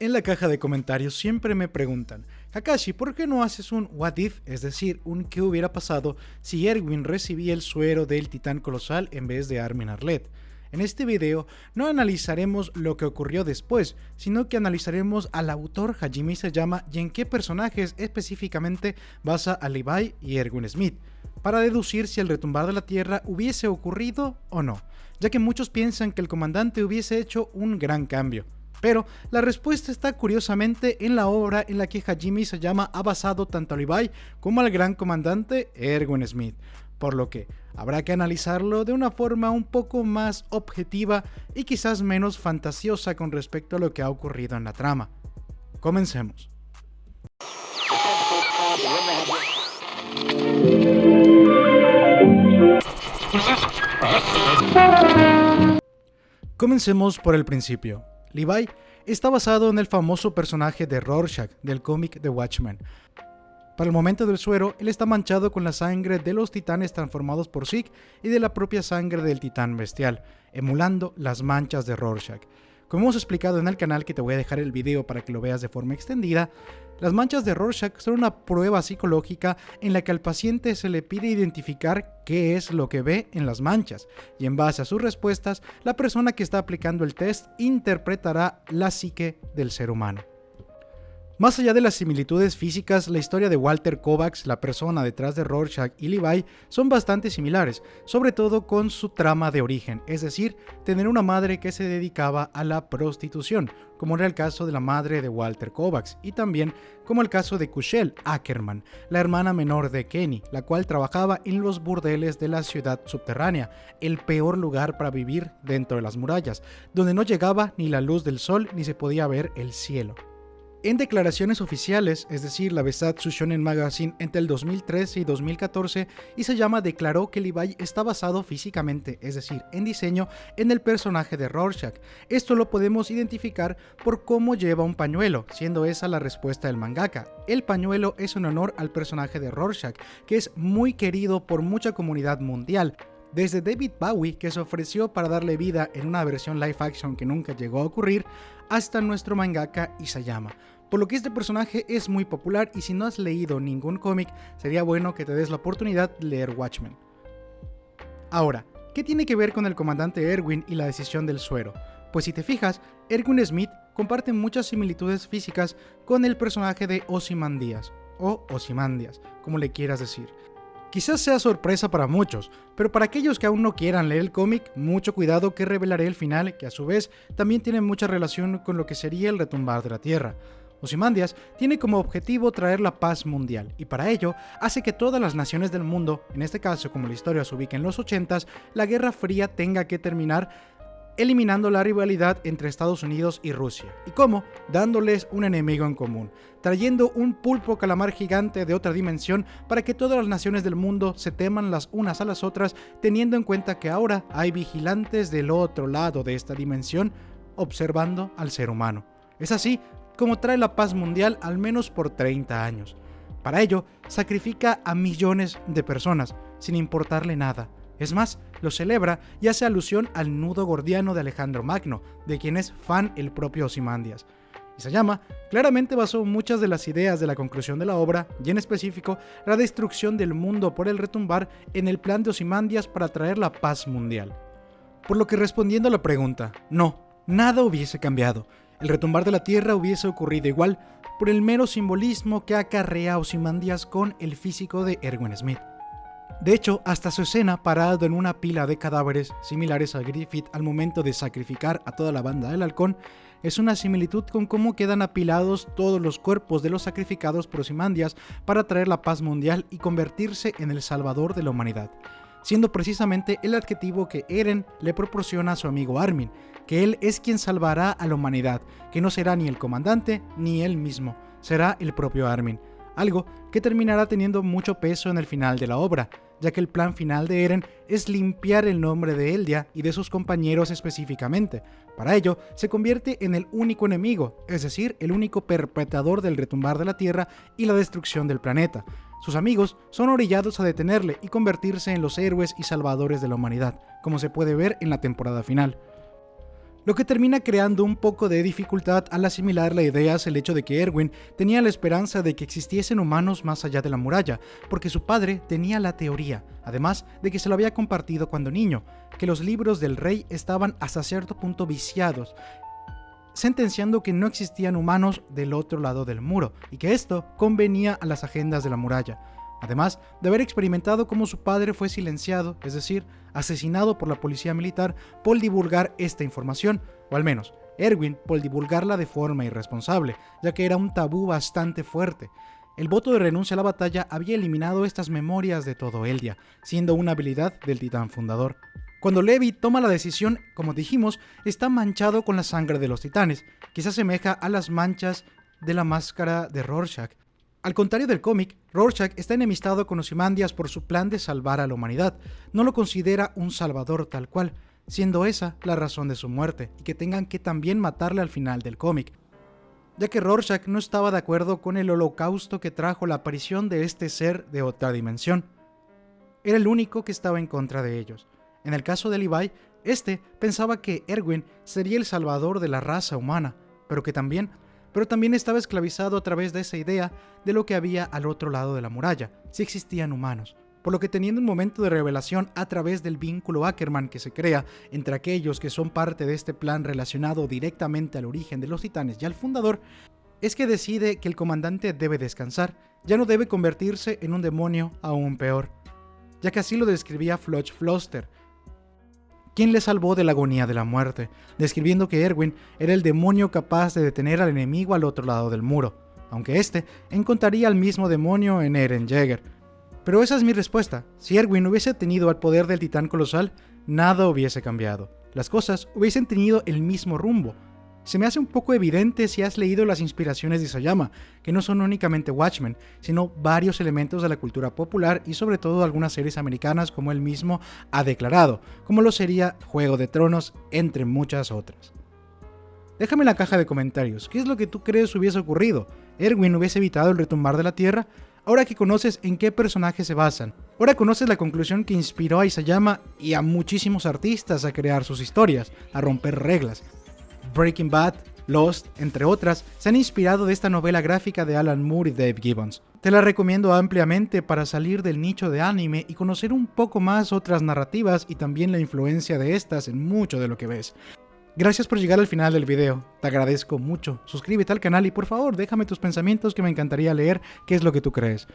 En la caja de comentarios siempre me preguntan, Kakashi, ¿por qué no haces un what if? Es decir, un qué hubiera pasado si Erwin recibía el suero del titán colosal en vez de Armin Arlet. En este video no analizaremos lo que ocurrió después, sino que analizaremos al autor Hajime Sayama y en qué personajes específicamente basa a Levi y Erwin Smith, para deducir si el retumbar de la Tierra hubiese ocurrido o no, ya que muchos piensan que el comandante hubiese hecho un gran cambio. Pero la respuesta está curiosamente en la obra en la que Hajime Sayama ha basado tanto a Levi como al gran comandante Erwin Smith, por lo que habrá que analizarlo de una forma un poco más objetiva y quizás menos fantasiosa con respecto a lo que ha ocurrido en la trama. Comencemos. Comencemos por el principio. Levi está basado en el famoso personaje de Rorschach del cómic The Watchmen. Para el momento del suero, él está manchado con la sangre de los titanes transformados por Zeke y de la propia sangre del titán bestial, emulando las manchas de Rorschach. Como hemos explicado en el canal, que te voy a dejar el video para que lo veas de forma extendida, las manchas de Rorschach son una prueba psicológica en la que al paciente se le pide identificar qué es lo que ve en las manchas, y en base a sus respuestas, la persona que está aplicando el test interpretará la psique del ser humano. Más allá de las similitudes físicas, la historia de Walter Kovacs, la persona detrás de Rorschach y Levi, son bastante similares, sobre todo con su trama de origen, es decir, tener una madre que se dedicaba a la prostitución, como era el caso de la madre de Walter Kovacs, y también como el caso de Kushel Ackerman, la hermana menor de Kenny, la cual trabajaba en los burdeles de la ciudad subterránea, el peor lugar para vivir dentro de las murallas, donde no llegaba ni la luz del sol ni se podía ver el cielo. En declaraciones oficiales, es decir, la Besatsu Shonen Magazine entre el 2013 y 2014, Isayama declaró que Levi está basado físicamente, es decir, en diseño, en el personaje de Rorschach. Esto lo podemos identificar por cómo lleva un pañuelo, siendo esa la respuesta del mangaka. El pañuelo es un honor al personaje de Rorschach, que es muy querido por mucha comunidad mundial, desde David Bowie, que se ofreció para darle vida en una versión live action que nunca llegó a ocurrir, hasta nuestro mangaka Isayama por lo que este personaje es muy popular y si no has leído ningún cómic, sería bueno que te des la oportunidad de leer Watchmen. Ahora, ¿qué tiene que ver con el comandante Erwin y la decisión del suero? Pues si te fijas, Erwin Smith comparte muchas similitudes físicas con el personaje de Ozymandias, o Ozymandias, como le quieras decir. Quizás sea sorpresa para muchos, pero para aquellos que aún no quieran leer el cómic, mucho cuidado que revelaré el final, que a su vez también tiene mucha relación con lo que sería el retumbar de la Tierra. Ozymandias tiene como objetivo traer la paz mundial y para ello hace que todas las naciones del mundo, en este caso como la historia se ubica en los 80s, la Guerra Fría tenga que terminar eliminando la rivalidad entre Estados Unidos y Rusia. ¿Y cómo? Dándoles un enemigo en común, trayendo un pulpo calamar gigante de otra dimensión para que todas las naciones del mundo se teman las unas a las otras, teniendo en cuenta que ahora hay vigilantes del otro lado de esta dimensión observando al ser humano. Es así como trae la paz mundial al menos por 30 años. Para ello, sacrifica a millones de personas, sin importarle nada. Es más, lo celebra y hace alusión al nudo gordiano de Alejandro Magno, de quien es fan el propio Osimandias. llama claramente basó muchas de las ideas de la conclusión de la obra, y en específico la destrucción del mundo por el retumbar en el plan de Osimandias para traer la paz mundial. Por lo que respondiendo a la pregunta, no, nada hubiese cambiado, el retumbar de la tierra hubiese ocurrido igual por el mero simbolismo que acarrea Ozymandias con el físico de Erwin Smith. De hecho, hasta su escena parado en una pila de cadáveres similares a Griffith al momento de sacrificar a toda la banda del halcón es una similitud con cómo quedan apilados todos los cuerpos de los sacrificados por Ozymandias para traer la paz mundial y convertirse en el salvador de la humanidad, siendo precisamente el adjetivo que Eren le proporciona a su amigo Armin, que él es quien salvará a la humanidad, que no será ni el comandante ni él mismo, será el propio Armin, algo que terminará teniendo mucho peso en el final de la obra, ya que el plan final de Eren es limpiar el nombre de Eldia y de sus compañeros específicamente. Para ello, se convierte en el único enemigo, es decir, el único perpetrador del retumbar de la Tierra y la destrucción del planeta. Sus amigos son orillados a detenerle y convertirse en los héroes y salvadores de la humanidad, como se puede ver en la temporada final. Lo que termina creando un poco de dificultad al asimilar la idea es el hecho de que Erwin tenía la esperanza de que existiesen humanos más allá de la muralla, porque su padre tenía la teoría, además de que se lo había compartido cuando niño, que los libros del rey estaban hasta cierto punto viciados, sentenciando que no existían humanos del otro lado del muro, y que esto convenía a las agendas de la muralla además de haber experimentado cómo su padre fue silenciado, es decir, asesinado por la policía militar por divulgar esta información, o al menos Erwin por divulgarla de forma irresponsable, ya que era un tabú bastante fuerte. El voto de renuncia a la batalla había eliminado estas memorias de todo Eldia, siendo una habilidad del titán fundador. Cuando Levi toma la decisión, como dijimos, está manchado con la sangre de los titanes, que se asemeja a las manchas de la máscara de Rorschach, al contrario del cómic, Rorschach está enemistado con Ozymandias por su plan de salvar a la humanidad. No lo considera un salvador tal cual, siendo esa la razón de su muerte, y que tengan que también matarle al final del cómic, ya que Rorschach no estaba de acuerdo con el holocausto que trajo la aparición de este ser de otra dimensión. Era el único que estaba en contra de ellos. En el caso de Levi, este pensaba que Erwin sería el salvador de la raza humana, pero que también pero también estaba esclavizado a través de esa idea de lo que había al otro lado de la muralla, si existían humanos. Por lo que teniendo un momento de revelación a través del vínculo Ackerman que se crea entre aquellos que son parte de este plan relacionado directamente al origen de los titanes y al fundador, es que decide que el comandante debe descansar, ya no debe convertirse en un demonio aún peor, ya que así lo describía Floch Floster, quien le salvó de la agonía de la muerte, describiendo que Erwin era el demonio capaz de detener al enemigo al otro lado del muro, aunque éste encontraría al mismo demonio en Eren Jaeger. Pero esa es mi respuesta. Si Erwin hubiese tenido el poder del titán colosal, nada hubiese cambiado. Las cosas hubiesen tenido el mismo rumbo, se me hace un poco evidente si has leído las inspiraciones de Isayama, que no son únicamente Watchmen, sino varios elementos de la cultura popular y sobre todo algunas series americanas como él mismo ha declarado, como lo sería Juego de Tronos, entre muchas otras. Déjame en la caja de comentarios, ¿qué es lo que tú crees hubiese ocurrido? ¿Erwin hubiese evitado el retumbar de la Tierra? Ahora que conoces en qué personajes se basan, ahora conoces la conclusión que inspiró a Isayama y a muchísimos artistas a crear sus historias, a romper reglas, Breaking Bad, Lost, entre otras, se han inspirado de esta novela gráfica de Alan Moore y Dave Gibbons. Te la recomiendo ampliamente para salir del nicho de anime y conocer un poco más otras narrativas y también la influencia de estas en mucho de lo que ves. Gracias por llegar al final del video, te agradezco mucho. Suscríbete al canal y por favor déjame tus pensamientos que me encantaría leer qué es lo que tú crees.